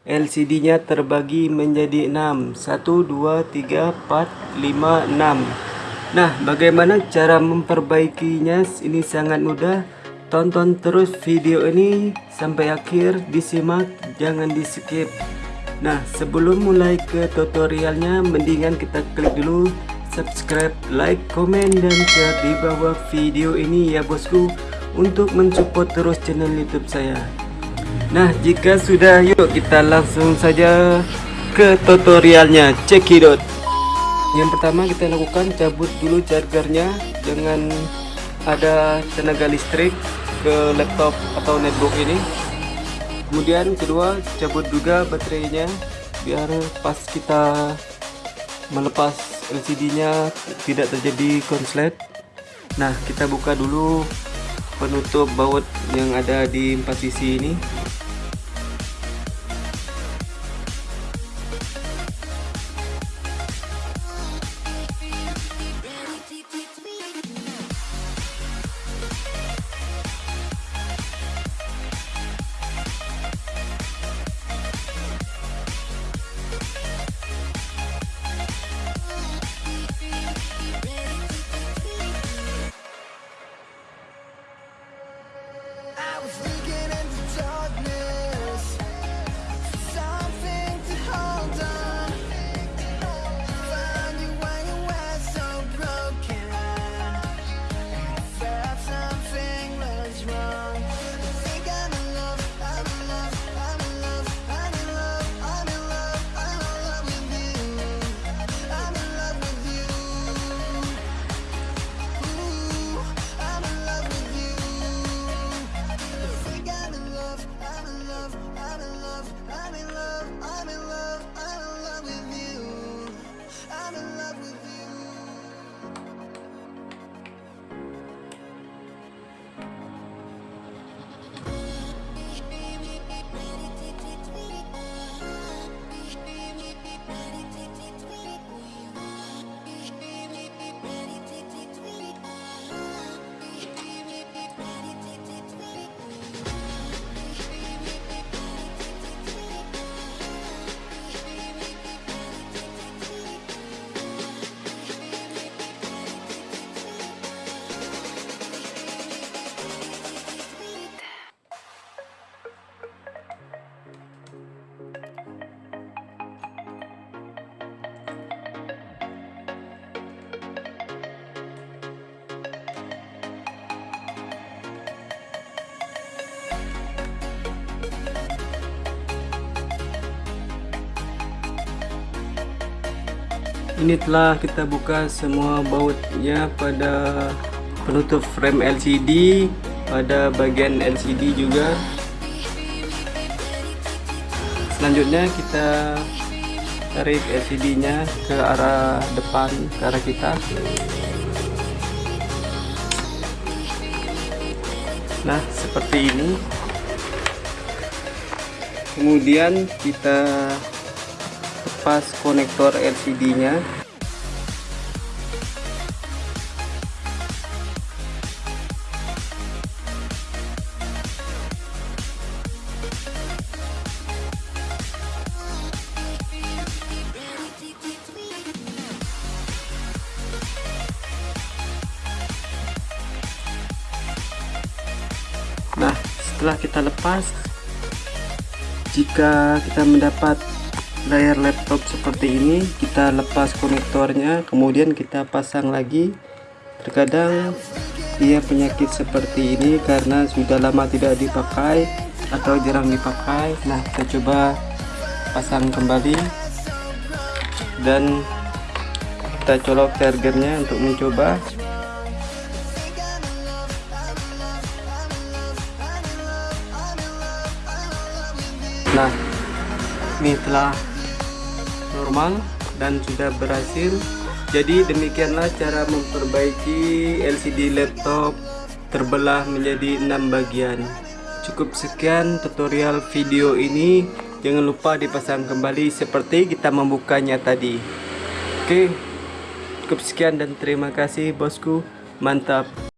LCD nya terbagi menjadi 6 1, 2, 3, 4, 5, 6 Nah bagaimana cara memperbaikinya? Ini sangat mudah. Tonton terus video ini sampai akhir. Disimak jangan di skip Nah sebelum mulai ke tutorialnya mendingan kita klik dulu. Subscribe, like, komen, dan share di bawah video ini ya bosku. Untuk mensupport terus channel youtube saya Nah jika sudah yuk kita langsung saja ke tutorialnya cekidot Yang pertama kita lakukan cabut dulu chargernya dengan ada tenaga listrik ke laptop atau netbook ini. Kemudian kedua cabut juga baterainya biar pas kita melepas LCD nya tidak terjadi konslet. Nah kita buka dulu penutup baut yang ada di empat sisi ini ini telah kita buka semua bautnya pada penutup frame LCD pada bagian LCD juga. Selanjutnya kita tarik LCD nya ke arah depan ke arah kita. Nah seperti ini. Kemudian kita lepas konektor LCD nya. Nah setelah kita lepas jika kita mendapat layar laptop seperti ini kita lepas konektornya kemudian kita pasang lagi. Terkadang dia penyakit seperti ini karena sudah lama tidak dipakai atau jarang dipakai. Nah kita coba pasang kembali. Dan kita colok chargernya untuk mencoba. Nah ini telah normal dan sudah berhasil. Jadi demikianlah cara memperbaiki LCD laptop terbelah menjadi enam bagian. Cukup sekian tutorial video ini. Jangan lupa dipasang kembali seperti kita membukanya tadi. Oke cukup sekian dan terima kasih bosku. Mantap